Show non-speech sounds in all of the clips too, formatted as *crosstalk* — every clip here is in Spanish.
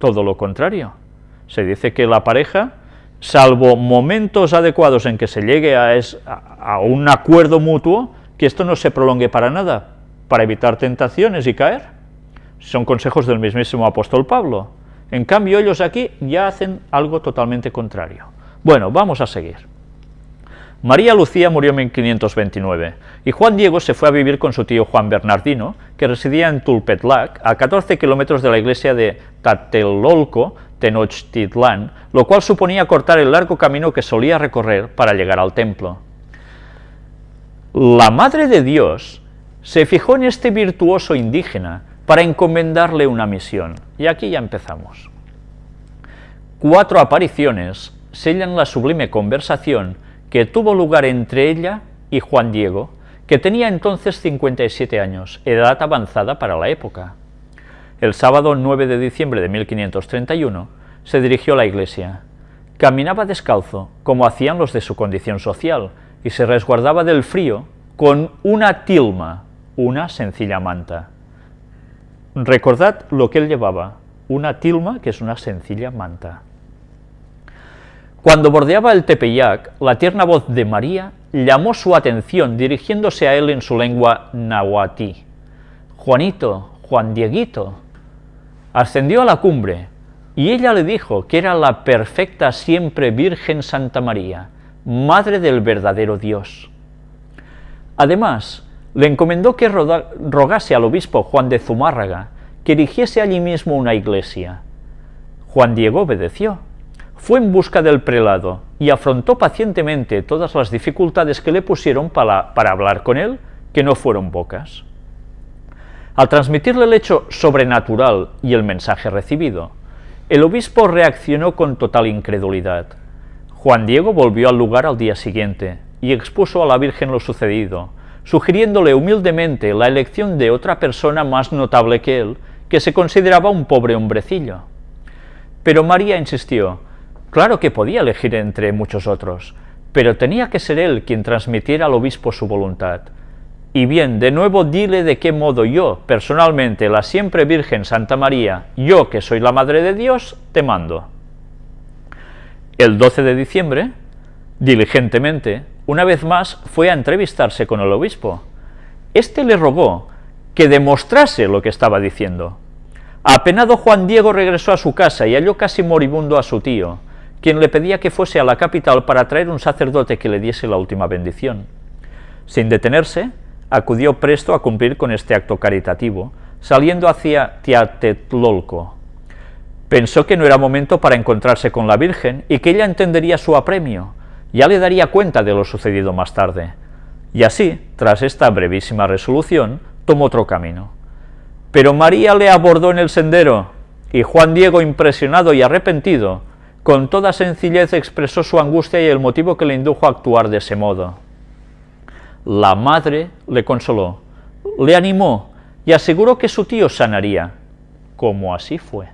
todo lo contrario. Se dice que la pareja, salvo momentos adecuados en que se llegue a, un acuerdo mutuo, que esto no se prolongue para nada, para evitar tentaciones y caer. Son consejos del mismísimo apóstol Pablo. En cambio, ellos aquí ya hacen algo totalmente contrario. Bueno, vamos a seguir. María Lucía murió en 1529 y Juan Diego se fue a vivir con su tío Juan Bernardino, que residía en Tulpetlac, a 14 kilómetros de la iglesia de Tatelolco, Tenochtitlán, lo cual suponía cortar el largo camino que solía recorrer para llegar al templo. La Madre de Dios se fijó en este virtuoso indígena para encomendarle una misión, y aquí ya empezamos. Cuatro apariciones sellan la sublime conversación que tuvo lugar entre ella y Juan Diego, que tenía entonces 57 años, edad avanzada para la época. El sábado 9 de diciembre de 1531 se dirigió a la iglesia. Caminaba descalzo, como hacían los de su condición social, y se resguardaba del frío con una tilma, una sencilla manta. Recordad lo que él llevaba, una tilma que es una sencilla manta. Cuando bordeaba el Tepeyac, la tierna voz de María llamó su atención dirigiéndose a él en su lengua nahuatí. Juanito, Juan Dieguito. Ascendió a la cumbre, y ella le dijo que era la perfecta siempre Virgen Santa María, Madre del verdadero Dios. Además, le encomendó que rogase al obispo Juan de Zumárraga que erigiese allí mismo una iglesia. Juan Diego obedeció fue en busca del prelado y afrontó pacientemente todas las dificultades que le pusieron para, para hablar con él, que no fueron pocas. Al transmitirle el hecho sobrenatural y el mensaje recibido, el obispo reaccionó con total incredulidad. Juan Diego volvió al lugar al día siguiente y expuso a la Virgen lo sucedido, sugiriéndole humildemente la elección de otra persona más notable que él, que se consideraba un pobre hombrecillo. Pero María insistió, Claro que podía elegir entre muchos otros, pero tenía que ser él quien transmitiera al obispo su voluntad. Y bien, de nuevo dile de qué modo yo, personalmente, la siempre Virgen Santa María, yo que soy la Madre de Dios, te mando. El 12 de diciembre, diligentemente, una vez más fue a entrevistarse con el obispo. Este le rogó que demostrase lo que estaba diciendo. Apenado Juan Diego regresó a su casa y halló casi moribundo a su tío, quien le pedía que fuese a la capital para traer un sacerdote que le diese la última bendición. Sin detenerse, acudió presto a cumplir con este acto caritativo, saliendo hacia Tiatetlolco. Pensó que no era momento para encontrarse con la Virgen y que ella entendería su apremio, ya le daría cuenta de lo sucedido más tarde. Y así, tras esta brevísima resolución, tomó otro camino. Pero María le abordó en el sendero, y Juan Diego, impresionado y arrepentido, con toda sencillez expresó su angustia y el motivo que le indujo a actuar de ese modo. La madre le consoló, le animó y aseguró que su tío sanaría, como así fue.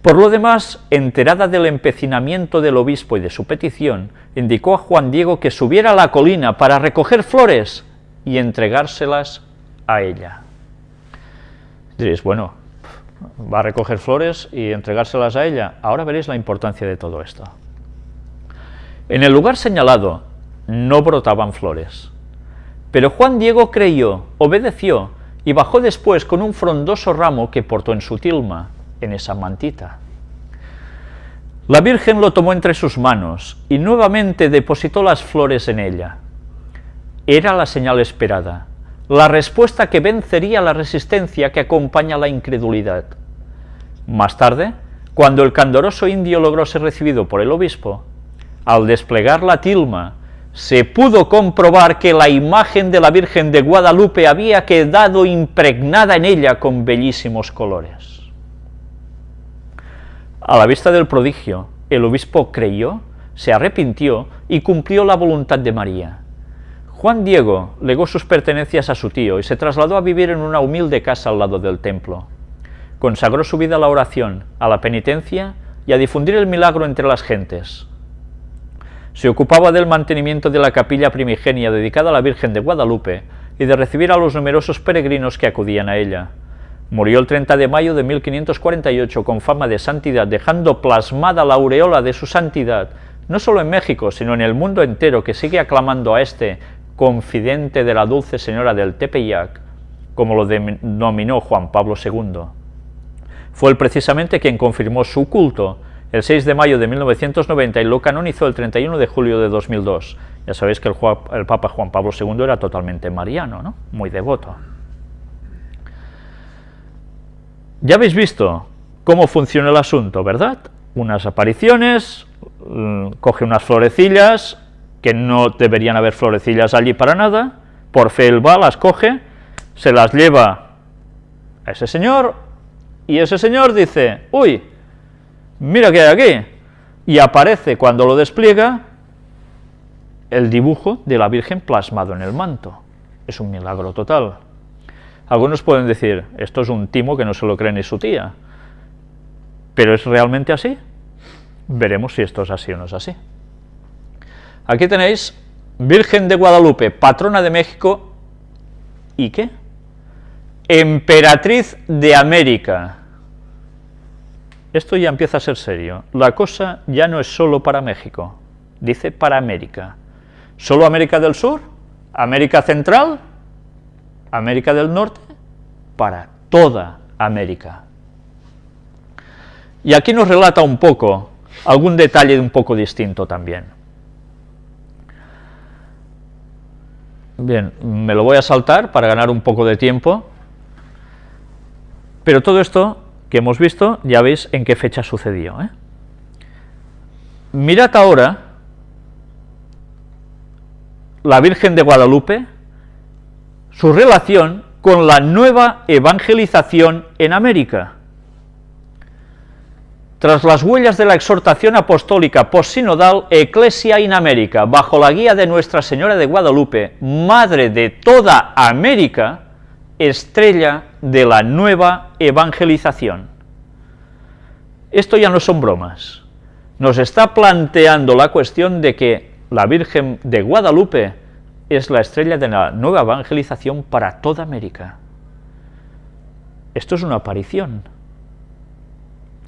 Por lo demás, enterada del empecinamiento del obispo y de su petición, indicó a Juan Diego que subiera a la colina para recoger flores y entregárselas a ella. Diréis, bueno, va a recoger flores y entregárselas a ella. Ahora veréis la importancia de todo esto. En el lugar señalado no brotaban flores, pero Juan Diego creyó, obedeció y bajó después con un frondoso ramo que portó en su tilma, en esa mantita. La Virgen lo tomó entre sus manos y nuevamente depositó las flores en ella. Era la señal esperada, la respuesta que vencería la resistencia que acompaña la incredulidad. Más tarde, cuando el candoroso indio logró ser recibido por el obispo, al desplegar la tilma, se pudo comprobar que la imagen de la Virgen de Guadalupe había quedado impregnada en ella con bellísimos colores. A la vista del prodigio, el obispo creyó, se arrepintió y cumplió la voluntad de María. Juan Diego legó sus pertenencias a su tío y se trasladó a vivir en una humilde casa al lado del templo. Consagró su vida a la oración, a la penitencia y a difundir el milagro entre las gentes. Se ocupaba del mantenimiento de la capilla primigenia dedicada a la Virgen de Guadalupe y de recibir a los numerosos peregrinos que acudían a ella. Murió el 30 de mayo de 1548 con fama de santidad, dejando plasmada la aureola de su santidad, no solo en México, sino en el mundo entero, que sigue aclamando a este confidente de la dulce señora del Tepeyac, como lo denominó Juan Pablo II. Fue él precisamente quien confirmó su culto el 6 de mayo de 1990 y lo canonizó el 31 de julio de 2002. Ya sabéis que el, Papa Juan Pablo II era totalmente mariano, ¿no? muy devoto. Ya habéis visto cómo funciona el asunto, ¿verdad? Unas apariciones, mm, coge unas florecillas, que no deberían haber florecillas allí para nada, por fe él va, las coge, se las lleva a ese señor, y ese señor dice, uy, mira qué hay aquí, y aparece cuando lo despliega el dibujo de la Virgen plasmado en el manto. Es un milagro total. Algunos pueden decir, esto es un timo que no se lo cree ni su tía, pero ¿es realmente así? Veremos si esto es así o no es así. Aquí tenéis Virgen de Guadalupe, patrona de México, ¿y qué? Emperatriz de América. Esto ya empieza a ser serio. La cosa ya no es solo para México, dice para América. ¿Solo América del Sur? ¿América Central? ¿América del Norte? Para toda América. Y aquí nos relata un poco, algún detalle un poco distinto también. Bien, me lo voy a saltar para ganar un poco de tiempo, pero todo esto que hemos visto, ya veis en qué fecha sucedió. ¿eh? Mirad ahora la Virgen de Guadalupe, su relación con la nueva evangelización en América. Tras las huellas de la exhortación apostólica postsinodal Ecclesia in América, bajo la guía de Nuestra Señora de Guadalupe, Madre de toda América, estrella de la nueva evangelización. Esto ya no son bromas. Nos está planteando la cuestión de que la Virgen de Guadalupe es la estrella de la nueva evangelización para toda América. Esto es una aparición.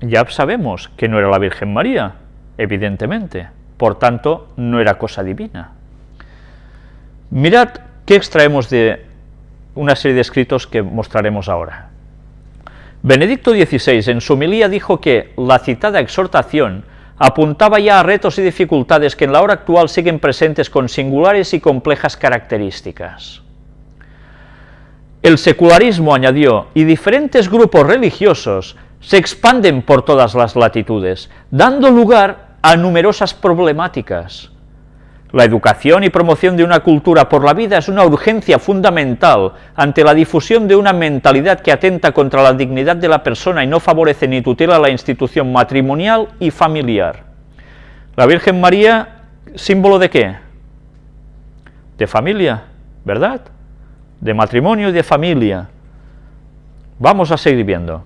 Ya sabemos que no era la Virgen María, evidentemente, por tanto, no era cosa divina. Mirad qué extraemos de una serie de escritos que mostraremos ahora. Benedicto XVI en su homilía dijo que la citada exhortación apuntaba ya a retos y dificultades que en la hora actual siguen presentes con singulares y complejas características. El secularismo, añadió, y diferentes grupos religiosos se expanden por todas las latitudes, dando lugar a numerosas problemáticas, la educación y promoción de una cultura por la vida es una urgencia fundamental ante la difusión de una mentalidad que atenta contra la dignidad de la persona y no favorece ni tutela la institución matrimonial y familiar. La Virgen María, símbolo de qué? De familia, ¿verdad? De matrimonio y de familia. Vamos a seguir viendo.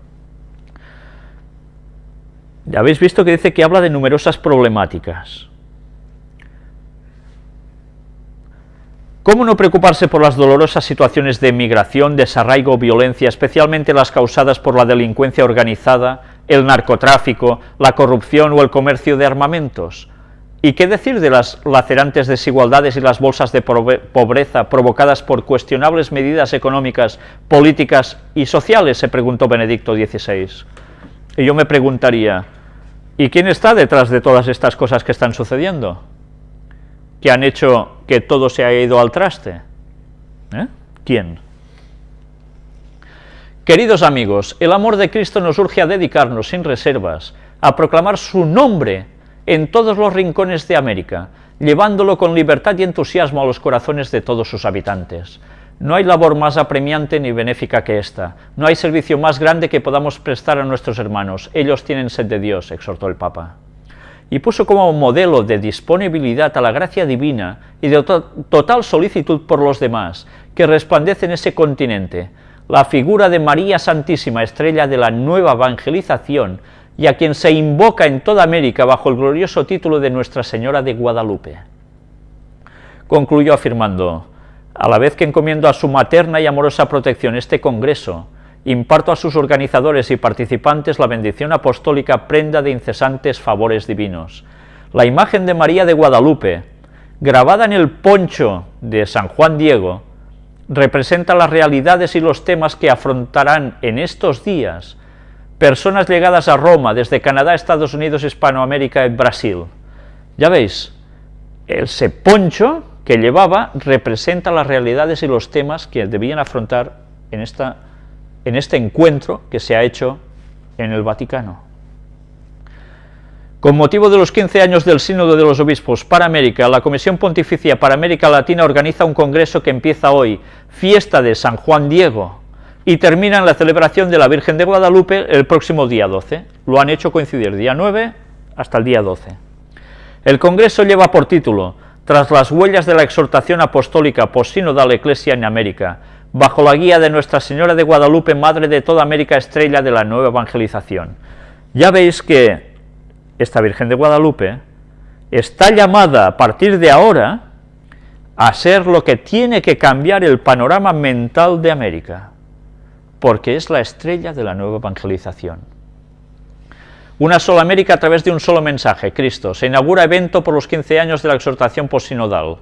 Ya habéis visto que dice que habla de numerosas problemáticas. ¿Cómo no preocuparse por las dolorosas situaciones de migración, desarraigo, violencia, especialmente las causadas por la delincuencia organizada, el narcotráfico, la corrupción o el comercio de armamentos? ¿Y qué decir de las lacerantes desigualdades y las bolsas de pobreza provocadas por cuestionables medidas económicas, políticas y sociales? se preguntó Benedicto XVI. Y yo me preguntaría, ¿y quién está detrás de todas estas cosas que están sucediendo? Que han hecho que todo se haya ido al traste? ¿Eh? ¿Quién? Queridos amigos, el amor de Cristo nos urge a dedicarnos sin reservas, a proclamar su nombre en todos los rincones de América, llevándolo con libertad y entusiasmo a los corazones de todos sus habitantes. No hay labor más apremiante ni benéfica que esta, no hay servicio más grande que podamos prestar a nuestros hermanos, ellos tienen sed de Dios, exhortó el Papa y puso como modelo de disponibilidad a la gracia divina y de total solicitud por los demás, que resplandece en ese continente, la figura de María Santísima, estrella de la nueva evangelización, y a quien se invoca en toda América bajo el glorioso título de Nuestra Señora de Guadalupe. Concluyó afirmando, a la vez que encomiendo a su materna y amorosa protección este congreso, imparto a sus organizadores y participantes la bendición apostólica prenda de incesantes favores divinos. La imagen de María de Guadalupe, grabada en el poncho de San Juan Diego, representa las realidades y los temas que afrontarán en estos días personas llegadas a Roma desde Canadá, Estados Unidos, Hispanoamérica y Brasil. Ya veis, ese poncho que llevaba representa las realidades y los temas que debían afrontar en, esta, en este encuentro que se ha hecho en el Vaticano. Con motivo de los 15 años del Sínodo de los Obispos para América, la Comisión Pontificia para América Latina organiza un congreso que empieza hoy, fiesta de San Juan Diego, y termina en la celebración de la Virgen de Guadalupe el próximo día 12. Lo han hecho coincidir día 9 hasta el día 12. El congreso lleva por título Tras las huellas de la exhortación apostólica posinodal Eclesia en América, bajo la guía de Nuestra Señora de Guadalupe, Madre de toda América, estrella de la nueva evangelización. Ya veis que esta Virgen de Guadalupe, está llamada a partir de ahora a ser lo que tiene que cambiar el panorama mental de América, porque es la estrella de la nueva evangelización. Una sola América a través de un solo mensaje, Cristo. Se inaugura evento por los 15 años de la exhortación posinodal.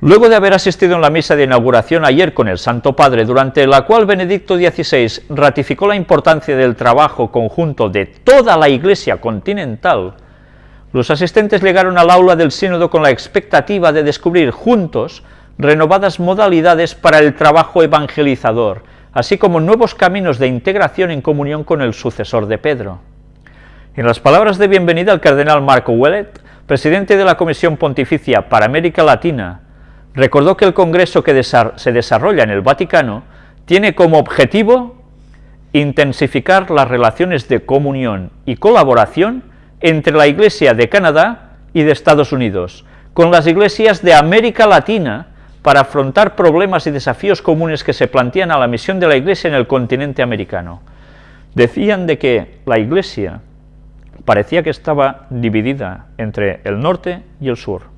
Luego de haber asistido en la misa de inauguración ayer con el Santo Padre, durante la cual Benedicto XVI ratificó la importancia del trabajo conjunto de toda la Iglesia continental, los asistentes llegaron al aula del sínodo con la expectativa de descubrir juntos renovadas modalidades para el trabajo evangelizador, así como nuevos caminos de integración en comunión con el sucesor de Pedro. En las palabras de bienvenida al cardenal Marco Wellet, presidente de la Comisión Pontificia para América Latina, recordó que el Congreso que se desarrolla en el Vaticano tiene como objetivo intensificar las relaciones de comunión y colaboración entre la Iglesia de Canadá y de Estados Unidos, con las iglesias de América Latina, para afrontar problemas y desafíos comunes que se plantean a la misión de la Iglesia en el continente americano. Decían de que la Iglesia parecía que estaba dividida entre el norte y el sur.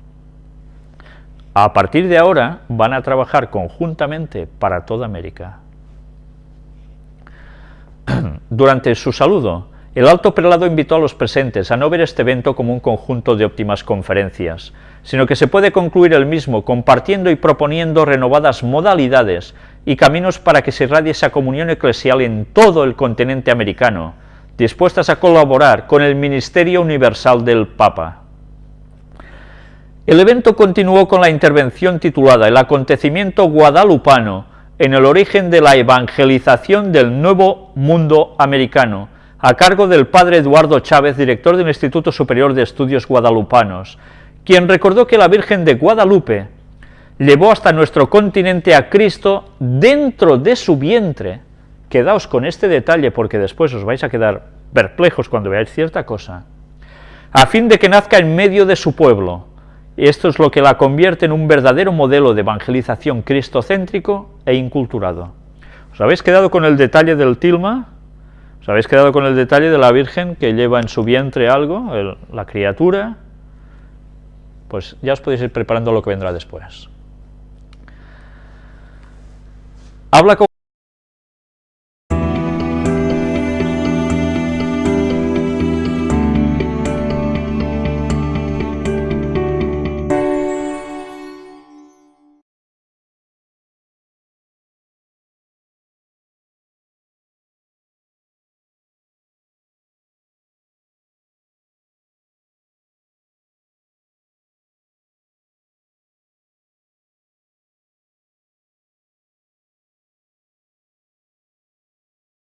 A partir de ahora van a trabajar conjuntamente para toda América. *clears throat* Durante su saludo, el alto prelado invitó a los presentes a no ver este evento como un conjunto de óptimas conferencias, sino que se puede concluir el mismo compartiendo y proponiendo renovadas modalidades y caminos para que se irradie esa comunión eclesial en todo el continente americano, dispuestas a colaborar con el Ministerio Universal del Papa. El evento continuó con la intervención titulada El acontecimiento guadalupano en el origen de la evangelización del nuevo mundo americano, a cargo del padre Eduardo Chávez, director del Instituto Superior de Estudios Guadalupanos, quien recordó que la Virgen de Guadalupe llevó hasta nuestro continente a Cristo dentro de su vientre. Quedaos con este detalle porque después os vais a quedar perplejos cuando veáis cierta cosa. A fin de que nazca en medio de su pueblo, esto es lo que la convierte en un verdadero modelo de evangelización cristocéntrico e inculturado. ¿Os habéis quedado con el detalle del tilma? ¿Os habéis quedado con el detalle de la Virgen que lleva en su vientre algo, la criatura? Pues ya os podéis ir preparando lo que vendrá después. Habla con